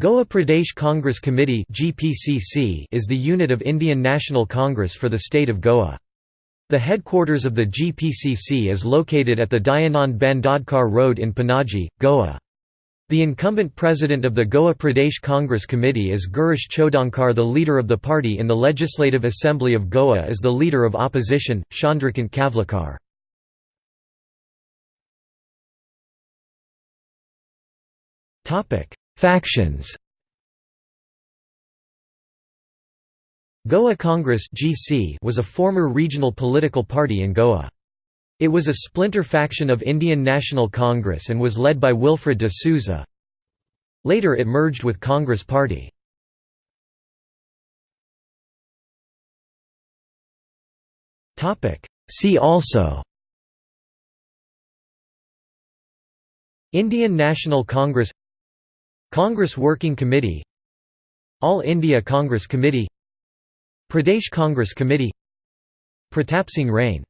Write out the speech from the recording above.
Goa Pradesh Congress Committee is the unit of Indian National Congress for the state of Goa. The headquarters of the GPCC is located at the Dayanand Bandodkar Road in Panaji, Goa. The incumbent president of the Goa Pradesh Congress Committee is Girish Chodankar the leader of the party in the Legislative Assembly of Goa is the leader of opposition, Chandrakant Kavlekar. Factions Goa Congress (GC) was a former regional political party in Goa. It was a splinter faction of Indian National Congress and was led by Wilfred de Souza. Later it merged with Congress Party. Topic: See also Indian National Congress Congress Working Committee All India Congress Committee Pradesh Congress Committee Pratap Singh Rane